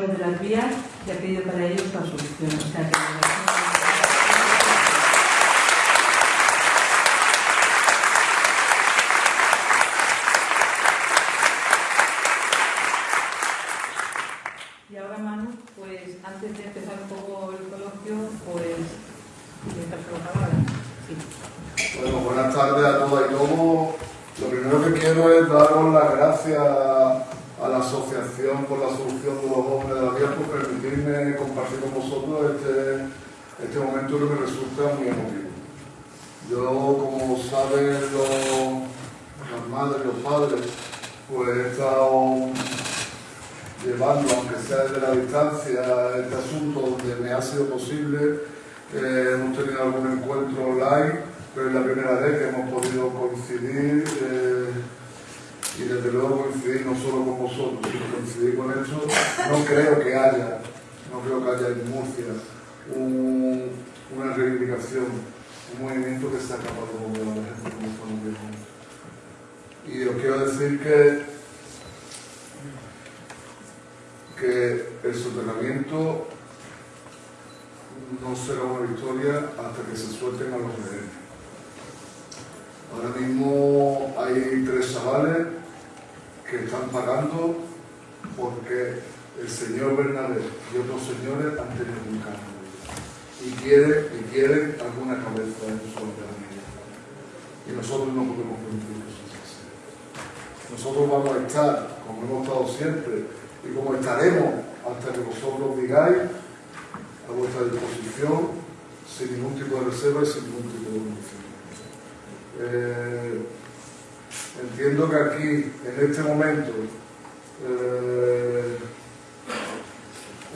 de las vías y ha pedido para ellos la solución y ahora Manu, pues antes de empezar un poco el coloquio, pues la palabra. Sí. Bueno, buenas tardes a todas y todos. Lo primero que quiero es daros las gracias a la Asociación por la Solución de los Jóvenes de la Vida por permitirme compartir con vosotros este, este momento me resulta muy emotivo. Yo, como saben los, las madres, los padres, pues he estado llevando, aunque sea desde la distancia, este asunto donde me ha sido posible. Eh, hemos tenido algún encuentro online, pero es la primera vez que hemos podido coincidir. Eh, y desde luego coincidir no solo con vosotros, sino coincidir con eso, no creo que haya, no creo que haya en Murcia una reivindicación, un movimiento que ha acabado de la gente como estamos viendo. Y os quiero decir que, que el soterramiento no será una victoria hasta que se suelten a los rehenes. Ahora mismo hay tres chavales que están pagando porque el señor Bernabé y otros señores han tenido un cambio y quieren, y quieren alguna cabeza en su vida. Y nosotros no podemos permitir eso. Nosotros vamos a estar, como hemos estado siempre, y como estaremos hasta que vosotros digáis, a vuestra disposición, sin ningún tipo de reserva y sin ningún tipo de condición. Eh, Entiendo que aquí, en este momento, eh,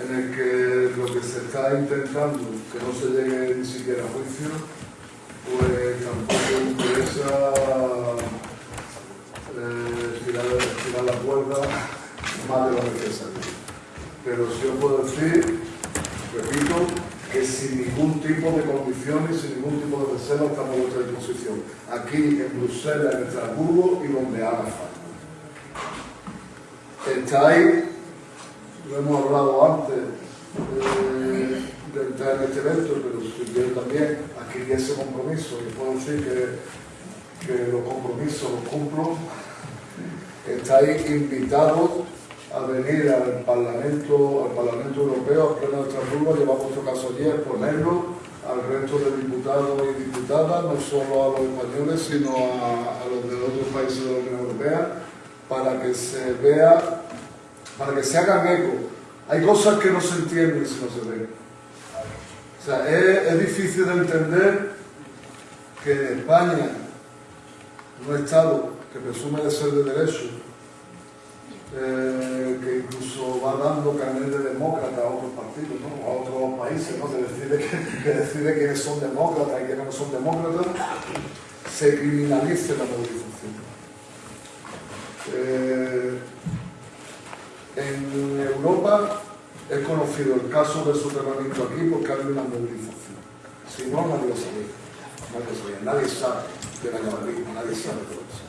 en el que lo que se está intentando, que no se llegue ni siquiera a juicio, pues tampoco interesa eh, tirar, la cuerda más de lo necesario. Pero si os puedo decir, repito, que sin ningún tipo de condiciones, sin ningún tipo de reserva estamos a vuestra disposición. Aquí en Bruselas, en Estrasburgo y donde haga falta. Estáis, lo hemos hablado antes eh, en este evento, pero yo también. Adquirí ese compromiso. Y puedo decir que, que los compromisos los cumplo, estáis invitados a venir al Parlamento, al Parlamento Europeo, al Pleno de Estrasburgo, llevar vuestro caso allí, exponerlo al resto de diputados y diputadas, no solo a los españoles, sino a, los de otros países de la Unión Europea, para que se vea, para que se hagan eco. Hay cosas que no se entienden si no se ven. O sea, es, difícil de entender que en España, un Estado que presume de ser de derecho, eh, que incluso va dando carnet de demócrata a otros partidos, ¿no? a otros países, que, decide, que, quiénes son demócratas y quiénes no son demócratas, se criminalice la movilización. Eh, en Europa es conocido el caso del soterramiento aquí porque hay una movilización. Si no, nadie lo sabía. Nadie, sabe de la nadie sabe de eso.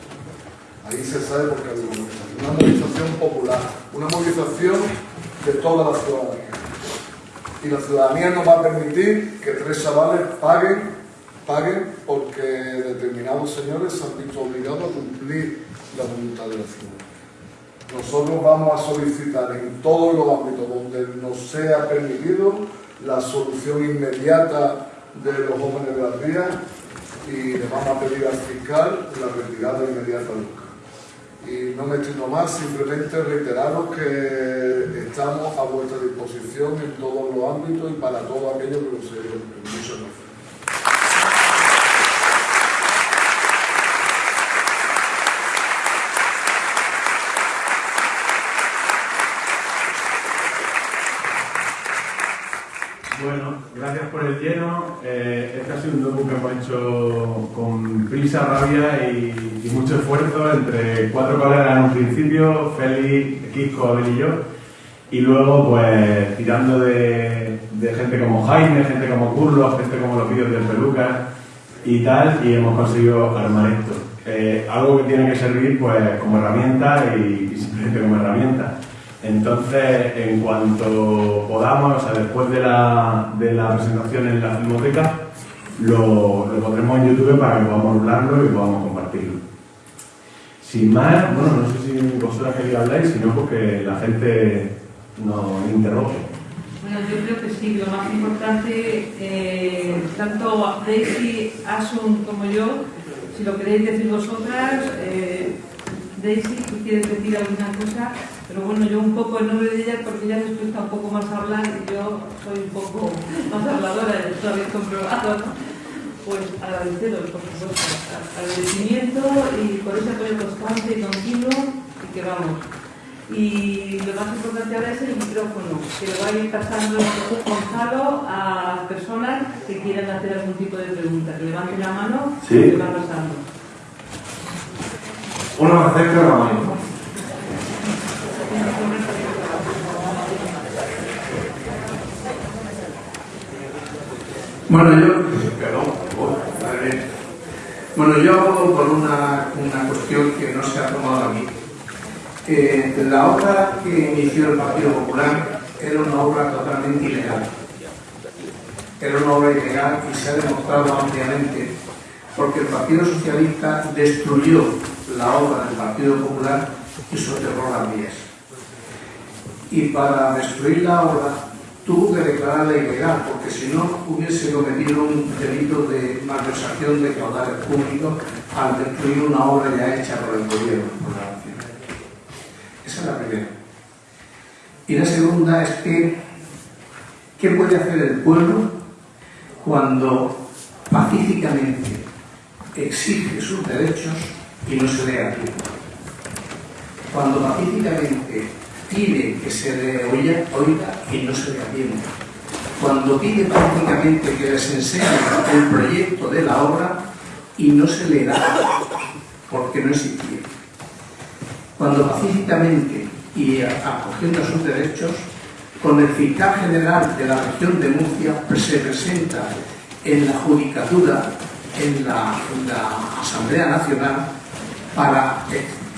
Ahí se sabe porque hay una movilización. popular, una movilización de toda la ciudadanía. Y la ciudadanía no va a permitir que tres chavales paguen, paguen porque determinados señores se han visto obligados a cumplir la voluntad de la ciudad. Nosotros vamos a solicitar en todos los ámbitos donde nos sea permitido la solución inmediata de los jóvenes de las vías y le vamos a pedir al fiscal la retirada inmediata del cargo. Y no me extiendo más, simplemente reiteraros que estamos a vuestra disposición en todos los ámbitos y para todo aquello que lo se Muchas. Bueno, gracias por el lleno. Eh, este ha sido un docu que hemos hecho con prisa, rabia y, mucho esfuerzo entre cuatro colegas en un principio, Félix, Kiko, Abel y yo. Y luego, pues, tirando de, gente como Jaime, gente como Curlo, gente como los vídeos del Peluca y tal, y hemos conseguido armar esto. Eh, algo que tiene que servir, pues, como herramienta y simplemente como herramienta. Entonces, en cuanto podamos, o sea, después de la, de la presentación en la filmoteca, lo, lo pondremos en YouTube para que podamos hablarlo y podamos compartirlo. Sin más, bueno, no sé si vosotras queréis hablar, sino porque la gente nos interrogue. Bueno, yo creo que sí, lo más importante, eh, tanto Daisy, Asun como yo, si lo queréis decir vosotras, eh, Daisy, tú quieres decir alguna cosa, pero bueno, yo un poco en nombre de ella, porque ella les cuesta un poco más hablar y yo soy un poco más habladora, esto habéis comprobado, pues agradeceros, por supuesto, agradecimiento y por ese apoyo constante y continuo y que vamos. Y lo más importante ahora es el micrófono, que lo va a ir pasando Gonzalo a personas que quieran hacer algún tipo de pregunta. Que levanten la mano Sí. y le va pasando. Uno más cerca de la mano. Bueno, yo, perdón, madre mía. Bueno, yo abogo por una, una cuestión que no se ha tomado aquí. Eh, la obra que inició el Partido Popular era una obra totalmente ilegal. Era una obra ilegal y se ha demostrado ampliamente porque el Partido Socialista destruyó la obra del Partido Popular y soterró las vías. Y para destruir la obra tuvo que declararla ilegal, porque si no hubiese cometido un delito de malversación de caudales públicos al destruir una obra ya hecha por el gobierno, por la nación. Esa es la primera. Y la segunda es que, ¿qué puede hacer el pueblo cuando pacíficamente exige sus derechos y no se le atiende? Cuando pacíficamente pide que se le oiga, oiga y no se le atiende. Cuando pide pacíficamente que les enseñe el proyecto de la obra y no se le da porque no existía. Cuando pacíficamente y acogiendo sus derechos, con el fiscal general de la región de Murcia se presenta en la judicatura, en en la Asamblea Nacional, para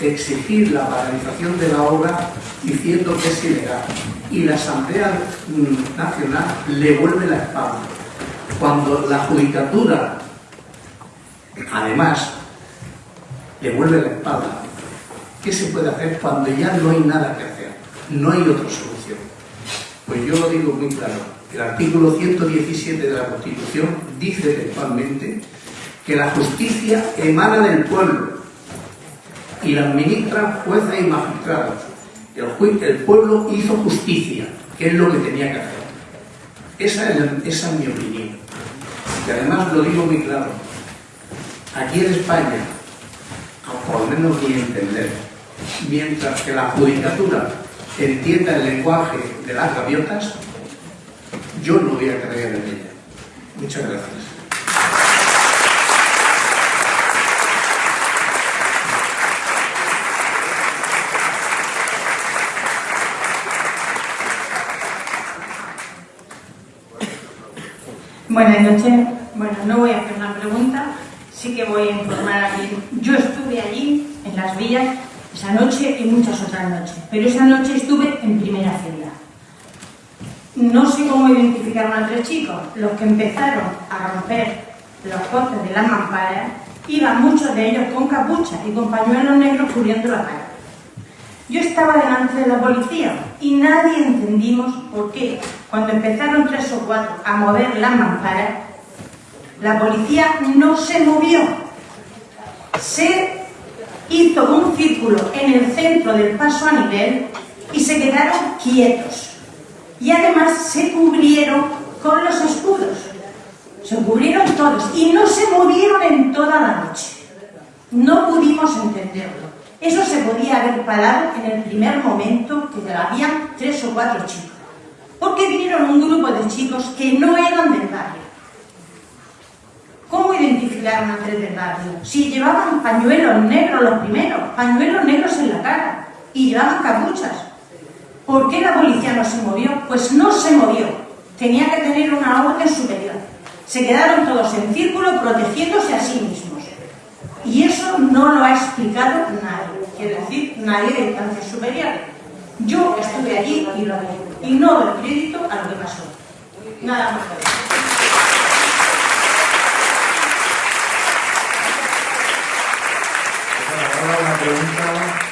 exigir la paralización de la obra diciendo que es ilegal. Y la Asamblea Nacional le vuelve la espalda. Cuando la judicatura, además, le vuelve la espalda, ¿qué se puede hacer cuando ya no hay nada que hacer? No hay otra solución. Pues yo lo digo muy claro. El artículo 117 de la Constitución dice textualmente que la justicia emana del pueblo y la administran jueces y magistrados. El, pueblo hizo justicia, que es lo que tenía que hacer. Esa es, mi opinión. Y además lo digo muy claro. Aquí en España, a por menos mi entender, mientras que la judicatura entienda el lenguaje de las gaviotas, yo no voy a creer en ella. Muchas gracias. Buenas noches. Bueno, no voy a hacer una pregunta, sí que voy a informar a alguien. Yo estuve allí, en las villas, esa noche y muchas otras noches, pero esa noche estuve en primera fila. No sé cómo identificaron a tres chicos, los que empezaron a romper los postes de las mamparas, iban muchos de ellos con capucha y con pañuelos negros cubriendo la cara. Yo estaba delante de la policía y nadie entendimos por qué, cuando empezaron tres o cuatro a mover las mamparas, la policía no se movió. Se hizo un círculo en el centro del paso a nivel y se quedaron quietos. Y además se cubrieron con los escudos. Se cubrieron todos y no se movieron en toda la noche. No pudimos entenderlo. Eso se podía haber parado en el primer momento que habían tres o cuatro chicos. Porque vinieron un grupo de chicos que no eran del barrio. ¿Cómo identificaron a tres del barrio? Si llevaban pañuelos negros los primeros, pañuelos negros en la cara, y llevaban capuchas. ¿Por qué la policía no se movió? Pues no se movió. Tenía que tener una orden superior. Se quedaron todos en círculo protegiéndose a sí mismos. Y eso no lo ha explicado nadie, quiero decir, nadie de instancias superiores. Yo estuve allí y lo vi. Y no doy crédito a lo que pasó. Nada más. Ahora una.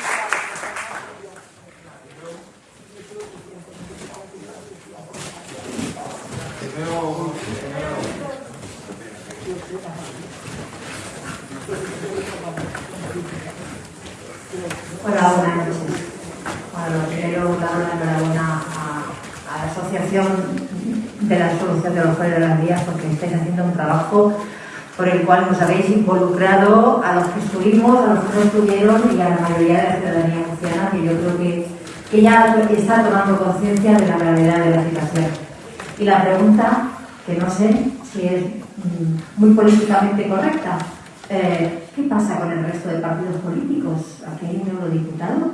Hola, buenas noches. Bueno, lo primero, dar la enhorabuena a, a la Asociación de la Solución de los Jóvenes de las Vías porque estáis haciendo un trabajo por el cual nos habéis involucrado a los que estuvimos, a los que no estuvieron y a la mayoría de la ciudadanía murciana que yo creo que, que ya está tomando conciencia de la gravedad de la situación. Y la pregunta, que no sé si es mm, muy políticamente correcta, eh, ¿qué pasa con el resto de partidos políticos? Aquí hay un eurodiputado,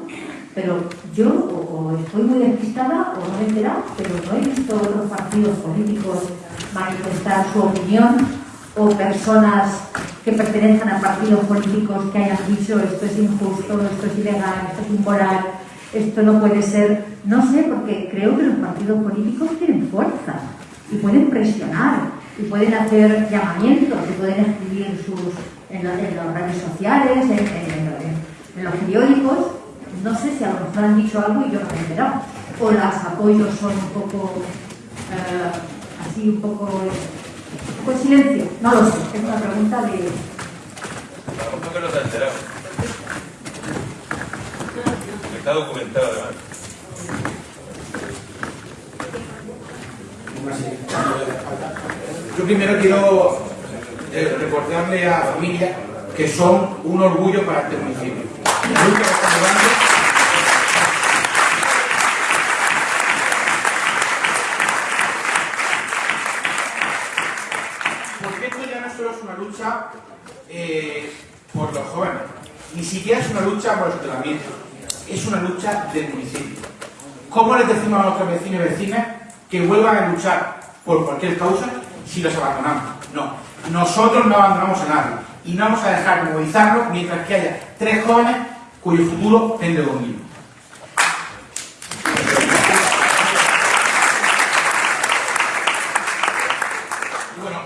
pero yo o, estoy muy despistada o no me he enterado, pero no he visto otros partidos políticos manifestar su opinión o personas que pertenezcan a partidos políticos que hayan dicho esto es injusto, esto es ilegal, esto es inmoral, esto no puede ser. No sé, porque creo que los partidos políticos tienen fuerza y pueden presionar y pueden hacer llamamientos y pueden escribir sus, en, la- en las redes sociales, en, los periódicos. No sé si a lo mejor han dicho algo y yo no he enterado. O los apoyos son un poco eh, así, un poco en silencio. No lo sé, es una pregunta de. A lo mejor que no te has enterado. Está documentado además. Yo primero quiero eh, recordarle a la familia que son un orgullo para este municipio. La lucha que están llevando Porque esto ya no solo es una lucha eh, por los jóvenes, ni siquiera es una lucha por el soterramiento, es una lucha del municipio. ¿Cómo les decimos a nuestros vecinos y vecinas que vuelvan a luchar por cualquier causa si los abandonamos? No, nosotros no abandonamos a nadie y no vamos a dejar de movilizarnos mientras que haya tres jóvenes cuyo futuro pende conmigo. Y bueno,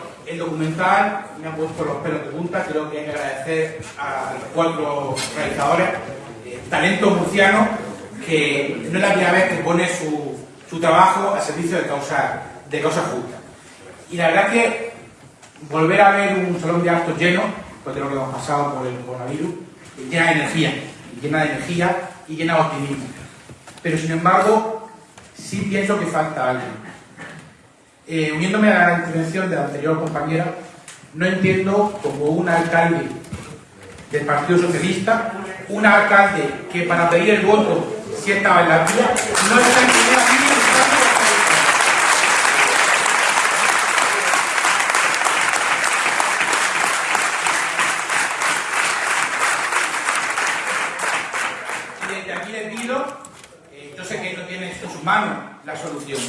me ha puesto los pelos de punta, creo que hay que agradecer a los cuatro realizadores, eh, talento murciano, que no es la primera vez que pone su, trabajo a servicio de causas de causa justas. Y la verdad que volver a ver un salón de actos lleno, después de lo que hemos pasado por el coronavirus, llena de energía, llena de energía y llena de optimismo. Pero sin embargo, sí pienso que falta algo. Eh, uniéndome a la intervención de la anterior compañera, no entiendo como un alcalde del Partido Socialista, un alcalde que para pedir el voto si estaba en la vía, no está en primera fila buscando los votos. Y desde aquí le pido, eh, yo sé que no tiene en sus manos la solución,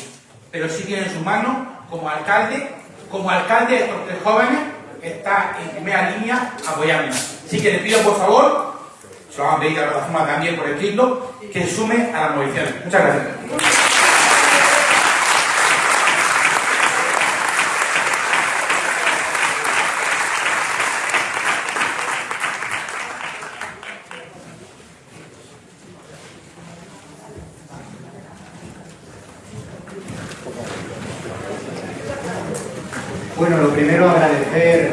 pero sí tiene en sus manos como alcalde, como alcalde de jóvenes, está en primera línea apoyándome. Así que le pido por favor, se lo van a pedir a la plataforma también por escrito, que sume a la movilización. Muchas gracias. Bueno, lo primero agradecer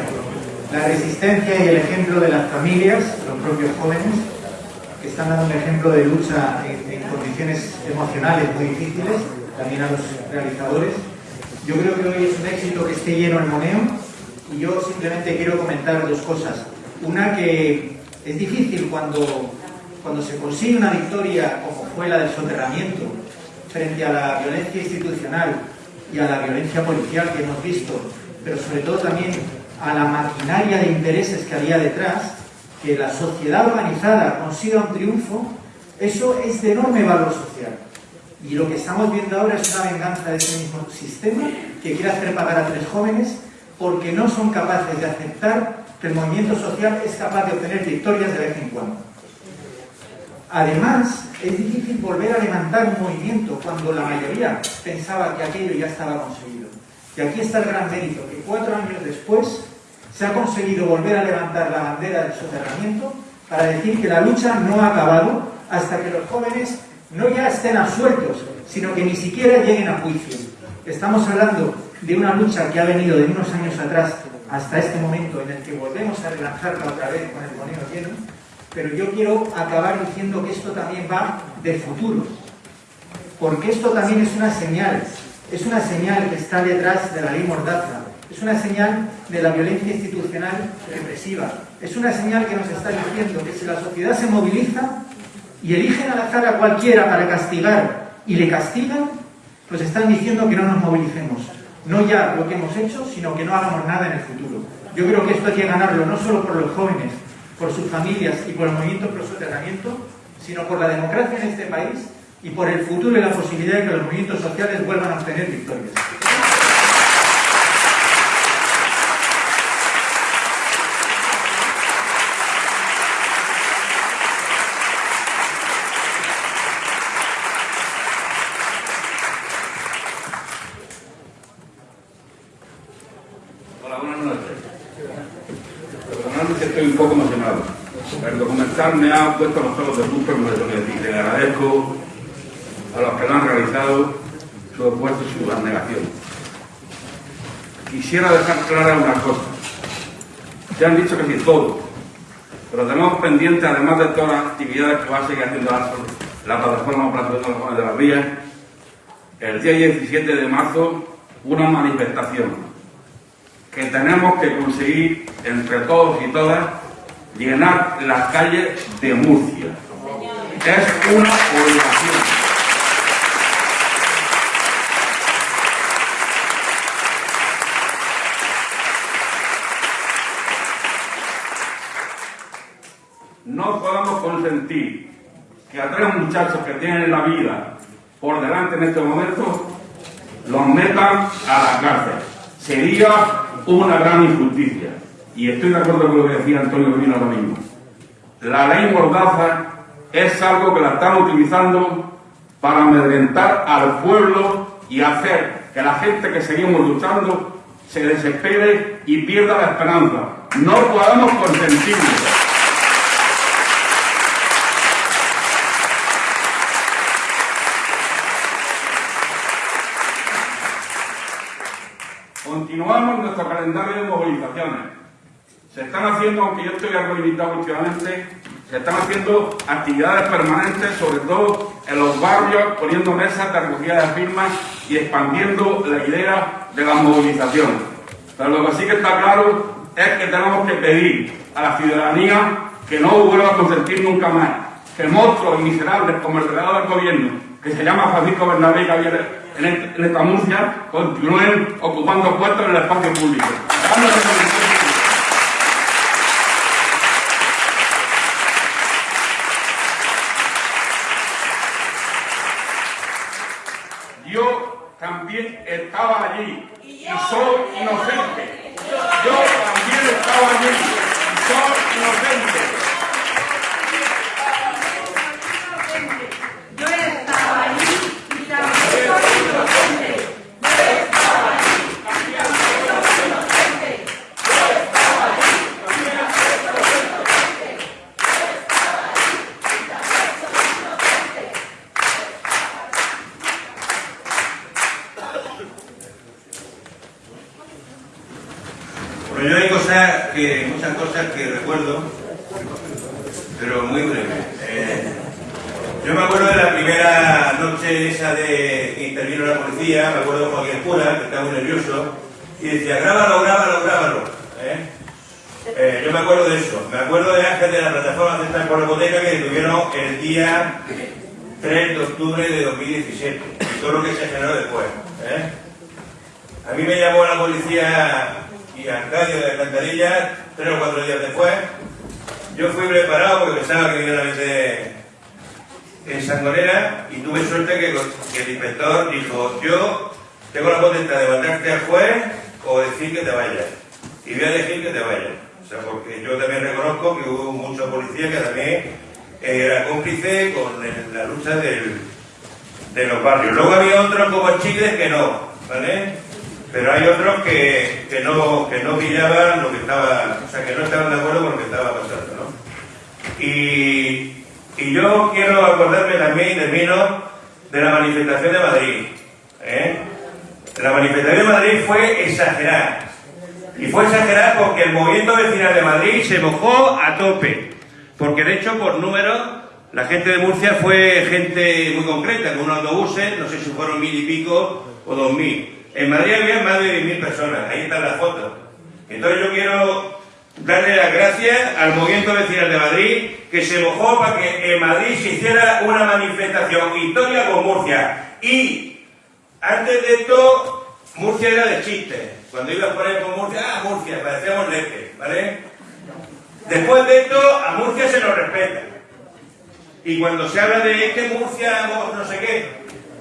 y el ejemplo de las familias, los propios jóvenes, que están dando un ejemplo de lucha en, en condiciones emocionales muy difíciles, también a los realizadores. Yo creo que hoy es un éxito que esté lleno el moneo y yo simplemente quiero comentar dos cosas. Una que es difícil cuando, cuando se consigue una victoria como fue la del soterramiento frente a la violencia institucional y a la violencia policial que hemos visto, pero sobre todo también a la maquinaria de intereses que había detrás, que la sociedad organizada consiga un triunfo, eso es de enorme valor social. Y lo que estamos viendo ahora es una venganza de ese mismo sistema que quiere hacer pagar a tres jóvenes porque no son capaces de aceptar que el movimiento social es capaz de obtener victorias de vez en cuando. Además, es difícil volver a levantar un movimiento cuando la mayoría pensaba que aquello ya estaba conseguido. Y aquí está el gran mérito, que cuatro años después se ha conseguido volver a levantar la bandera del soterramiento para decir que la lucha no ha acabado hasta que los jóvenes no ya estén absueltos, sino que ni siquiera lleguen a juicio. Estamos hablando de una lucha que ha venido de unos años atrás hasta este momento en el que volvemos a relanzarla otra vez con el moneo lleno, pero yo quiero acabar diciendo que esto también va de futuro, porque esto también es una señal, es una señal que está detrás de la ley Mordaza, es una señal de la violencia institucional represiva, es una señal que nos está diciendo que si la sociedad se moviliza y eligen al azar a cualquiera para castigar y le castigan, pues están diciendo que no nos movilicemos. No ya lo que hemos hecho, sino que no hagamos nada en el futuro. Yo creo que esto hay que ganarlo no solo por los jóvenes, por sus familias y por el movimiento pro soterramiento, sino por la democracia en este país y por el futuro y la posibilidad de que los movimientos sociales vuelvan a obtener victorias. Hola, buenas noches. Personalmente estoy un poco emocionado. El documental me ha puesto los pelos de punta, que decir. Le agradezco a los que lo han realizado su esfuerzo y su abnegación. Quisiera dejar clara una cosa. Ya han dicho que sí todo, pero tenemos pendiente, además de todas las actividades que va a seguir haciendo la, la plataforma Plataforma de las Vías, el día 17 de marzo una manifestación que tenemos que conseguir entre todos y todas llenar las calles de Murcia. Es una obligación. No podemos consentir que a tres muchachos que tienen la vida por delante en este momento los metan a la cárcel. Sería una gran injusticia. Y estoy de acuerdo con lo que decía Antonio Rubino ahora mismo. La ley Mordaza es algo que la están utilizando para amedrentar al pueblo y hacer que la gente que seguimos luchando se desespere y pierda la esperanza. No podemos consentirlo. Continuamos nuestro calendario de movilizaciones. Se están haciendo, aunque yo estoy algo limitado últimamente, se están haciendo actividades permanentes, sobre todo en los barrios, poniendo mesas de recogida de firmas y expandiendo la idea de la movilización. Pero lo que sí que está claro es que tenemos que pedir a la ciudadanía que no vuelva a consentir nunca más que monstruos miserables como el delegado del gobierno, que se llama Francisco Bernabé y Javier en esta Murcia, continúen ocupando puestos en el espacio público. Dándose con el espacio público. Yo estaba allí y soy inocente. Yo también estaba allí y soy inocente. Yo estaba allí y también soy inocente. Bueno, yo hay cosas que, muchas cosas que recuerdo, pero muy breve. Eh, yo me acuerdo de la primera noche esa de que intervino la policía, me acuerdo de Joaquín Pura, que estaba muy nervioso, y decía, grábalo, grábalo, grábalo. ¿eh? Yo me acuerdo de eso. Me acuerdo de Ángel de la plataforma Central por la Hipoteca que tuvieron el día 3 de octubre de 2017 y todo lo que se generó después. ¿eh? A mí me llamó la policía y Arcadio de Alcantarilla tres o cuatro días después. Yo fui preparado porque pensaba que iban a meter en Sangonera y tuve suerte que, que el inspector dijo, yo tengo la potestad de mandarte al juez o decir que te vayas. Y voy a decir que te vayas. O sea, porque yo también reconozco que hubo muchos policías que también era cómplice con la lucha del- de los barrios. Luego había otros como Chile que no, ¿vale? Pero hay otros que, que no, que no pillaban lo que estaba, o sea, que no estaban de acuerdo con lo que estaba pasando, ¿no? Y, y yo quiero acordarme también, termino, de la manifestación de Madrid. ¿eh? La manifestación de Madrid fue exagerada. Y fue exagerada porque el movimiento vecinal de Madrid se mojó a tope. Porque de hecho, por número, la gente de Murcia fue gente muy concreta, con unos autobuses, no sé si fueron mil y pico o dos mil. En Madrid había más de mil personas, ahí están las fotos. Entonces yo quiero darle las gracias al movimiento vecinal de Madrid que se mojó para que en Madrid se hiciera una manifestación histórica con Murcia. Y antes de esto, Murcia era de chiste. Cuando ibas por ahí por Murcia, ah, Murcia, parecíamos leche, ¿vale? Después de esto, a Murcia se nos respeta. Y cuando se habla de este Murcia, no sé qué,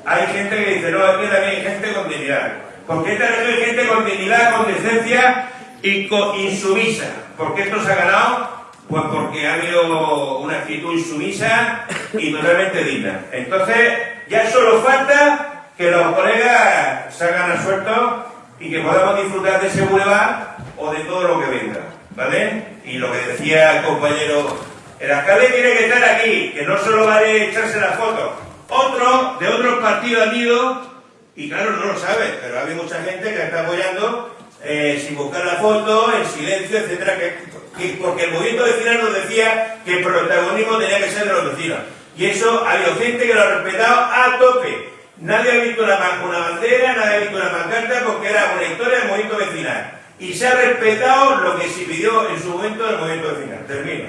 hay gente que dice, no, aquí también hay gente con dignidad. Porque esta región hay gente con dignidad, con decencia y con insumisa. ¿Por qué esto se ha ganado? Pues porque ha habido una actitud insumisa y totalmente digna. Entonces, ya solo falta que los colegas salgan a suelto y que podamos disfrutar de ese boulevard o de todo lo que venga, ¿vale? Y lo que decía el compañero, el alcalde tiene que estar aquí, que no solo vale echarse la foto. Otros de otros partidos han ido, y claro, no lo sabe, pero hay mucha gente que está apoyando eh, sin buscar la foto, en silencio, etcétera, que, que- porque el movimiento vecinal nos decía que el protagonismo tenía que ser de los vecinos. Y eso ha habido gente que lo ha respetado a tope. Nadie ha visto una, ban- una bandera, nadie ha visto una pancarta porque era una historia del movimiento vecinal. Y se ha respetado lo que se pidió en su momento del movimiento vecinal. Termino.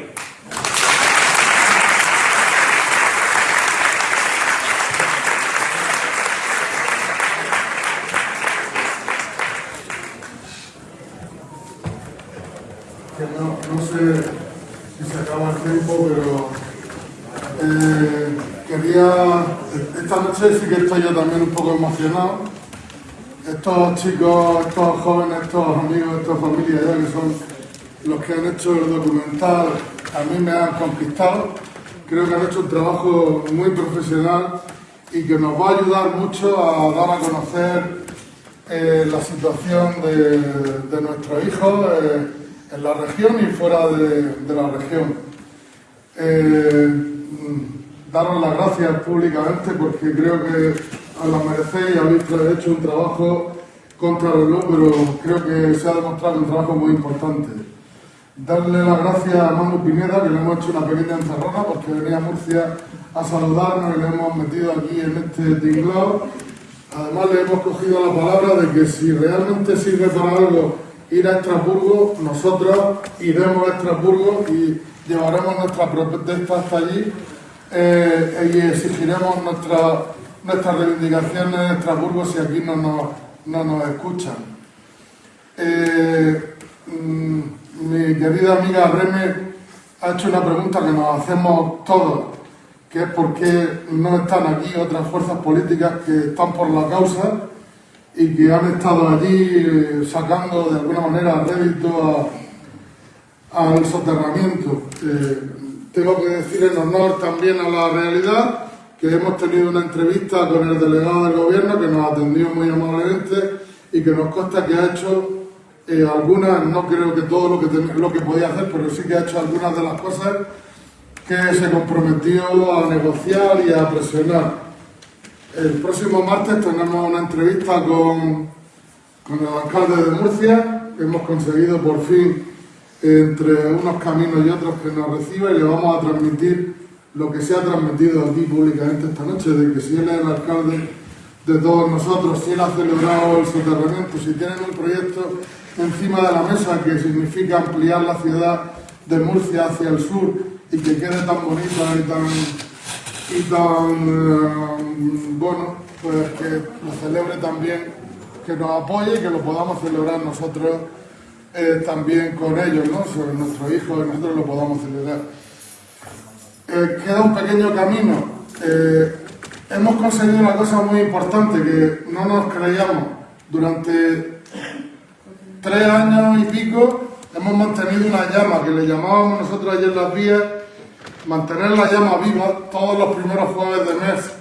no sé si se acaba el tiempo, pero eh, quería, esta noche sí que estoy yo también un poco emocionado. Estos chicos, estos jóvenes, estos amigos, estas familias ya que son los que han hecho el documental, a mí me han conquistado. Creo que han hecho un trabajo muy profesional y que nos va a ayudar mucho a dar a conocer eh, la situación de, nuestros hijos eh, en la región y fuera de, la región. Eh, daros las gracias públicamente porque creo que os las merecéis, habéis hecho un trabajo contra reloj, pero creo que se ha demostrado un trabajo muy importante. Darle las gracias a Manu Pineda, que le hemos hecho una pequeña encerrona porque venía a Murcia a saludarnos y le hemos metido aquí en este tinglado. Además le hemos cogido la palabra de que si realmente sirve para algo ir a Estrasburgo, nosotros iremos a Estrasburgo y llevaremos nuestra protesta hasta allí eh, y exigiremos nuestra- nuestras reivindicaciones en Estrasburgo si aquí no nos, no nos escuchan. Eh, mm, mi querida amiga Reme ha hecho una pregunta que nos hacemos todos, que es por qué no están aquí otras fuerzas políticas que están por la causa y que han estado allí eh, sacando de alguna manera rédito al soterramiento. Eh, tengo que decir en honor también a la realidad que hemos tenido una entrevista con el delegado del gobierno que nos atendió muy amablemente y que nos consta que ha hecho eh, algunas, no creo que todo lo que, lo que podía hacer, pero sí que ha hecho algunas de las cosas que se comprometió a negociar y a presionar. El próximo martes tenemos una entrevista con, con el alcalde de Murcia. Hemos conseguido por fin, entre unos caminos y otros, que nos reciba y le vamos a transmitir lo que se ha transmitido aquí públicamente esta noche, de que si él es el alcalde de todos nosotros, si él ha celebrado el soterramiento, si tienen un proyecto encima de la mesa que significa ampliar la ciudad de Murcia hacia el sur y que quede tan bonita y tan y tan eh, bueno, pues que lo celebre también, que nos apoye y que lo podamos celebrar nosotros eh, también con ellos, ¿no? Sobre nuestros hijos y nosotros lo podamos celebrar. Eh, queda un pequeño camino. Eh, hemos conseguido una cosa muy importante que no nos creíamos. Durante tres años y pico hemos mantenido una llama que le llamábamos nosotros ayer las vías mantener la llama viva todos los primeros jueves de mes.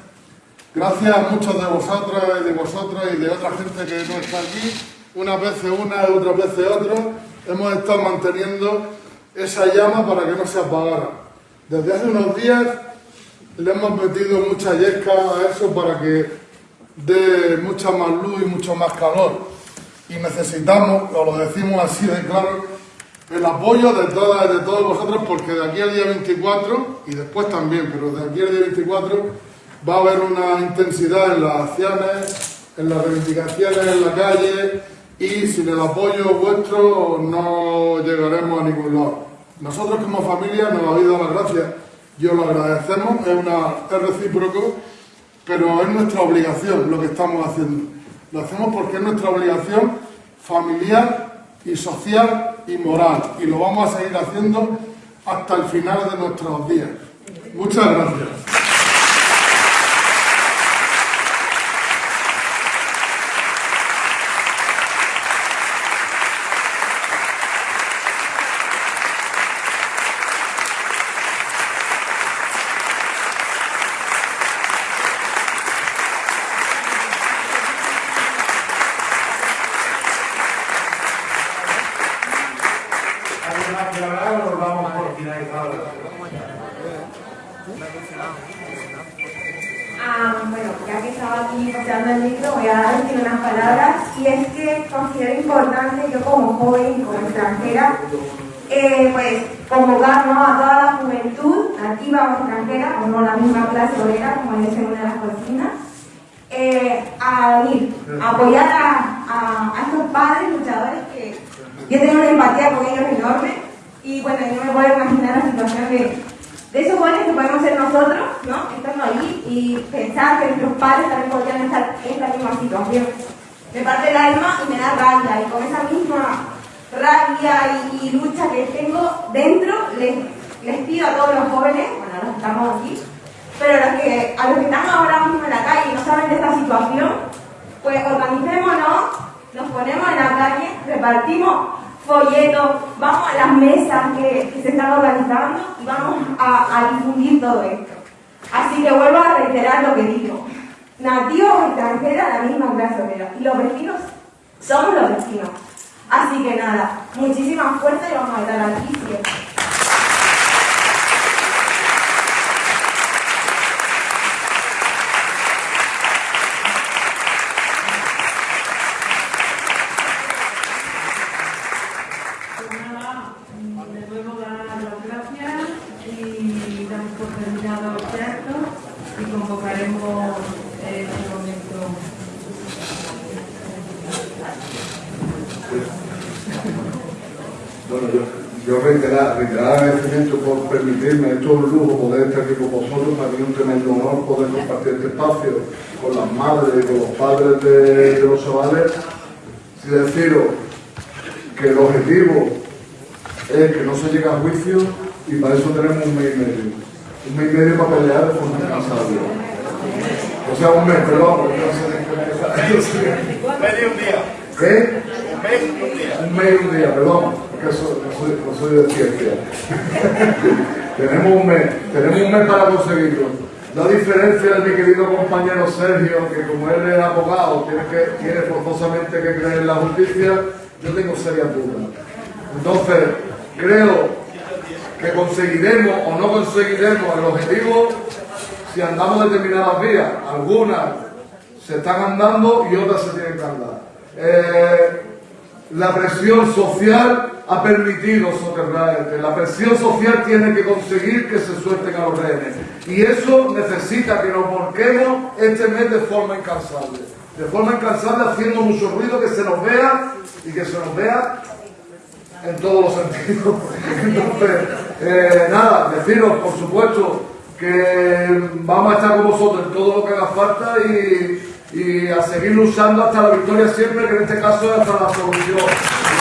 Gracias a muchos de vosotros y de vosotras y de otra gente que no está aquí, unas veces una y otras veces otra, hemos estado manteniendo esa llama para que no se apagara. Desde hace unos días le hemos metido mucha yesca a eso para que dé mucha más luz y mucho más calor. Y necesitamos, os lo decimos así de claro, el apoyo de todas de todos vosotros porque de aquí al día 24 y después también, pero de aquí al día 24 va a haber una intensidad en las acciones, en las reivindicaciones en la calle y sin el apoyo vuestro no llegaremos a ningún lado. Nosotros como familia nos habéis dado las gracias, yo lo agradecemos, es, una, es recíproco, pero es nuestra obligación lo que estamos haciendo. Lo hacemos porque es nuestra obligación familiar y social y moral y lo vamos a seguir haciendo hasta el final de nuestros días. Muchas gracias. Ah, bueno, ya que estaba aquí paseando el libro, voy a decir unas palabras y es que considero importante yo como joven y como extranjera, eh, pues convocar a toda la juventud nativa o extranjera, o no la misma clase obrera como es en una de las cocinas, eh, a unir, a apoyar a, a, a, estos padres luchadores que yo tengo una empatía con ellos enorme y bueno, yo me puedo imaginar la situación de de esos jóvenes que podemos ser nosotros, ¿no? Estando allí y pensar que nuestros padres también podrían estar en esta misma situación. Me parte el alma y me da rabia, y con esa misma rabia y, lucha que tengo dentro, les, les, pido a todos los jóvenes, bueno, los que estamos aquí, pero a los que, a los que están ahora mismo en la calle y no saben de esta situación, pues organicémonos, nos ponemos en la calle, repartimos folletos, vamos a las mesas que, se están organizando y vamos a, difundir todo esto. Así que vuelvo a reiterar lo que digo. Nativos extranjeros, la misma clase obrera. Y los vecinos somos los vecinos. Así que nada, muchísima fuerza y vamos a estar aquí siempre. Agradecimiento por permitirme, es todo un lujo poder estar aquí con vosotros, para mí es un tremendo honor poder compartir este espacio con las madres y con los padres de, los chavales. Y deciros que el objetivo es que no se llegue a juicio y para eso tenemos un mes y medio. Un mes y medio para pelear de forma incansable. O sea, un mes, perdón. Medio un día. ¿Qué? Un mes y un día. Un mes y un día, perdón no soy, de ciencia. tenemos, un mes, tenemos un mes para conseguirlo. La diferencia de mi querido compañero Sergio, que como él es abogado, tiene, que, tiene forzosamente que creer en la justicia, yo tengo serias dudas. Entonces, creo que conseguiremos o no conseguiremos el objetivo si andamos determinadas vías. Algunas se están andando y otras se tienen que andar. Eh, la presión social ha permitido soterrar La presión social tiene que conseguir que se suelten a los rehenes. Y eso necesita que nos volquemos este mes de forma incansable. De forma incansable, haciendo mucho ruido, que se nos vea y que se nos vea en todos los sentidos. Entonces, eh, nada, deciros, por supuesto, que vamos a estar con vosotros en todo lo que haga falta y, y a seguir luchando hasta la victoria siempre, que en este caso es hasta la solución.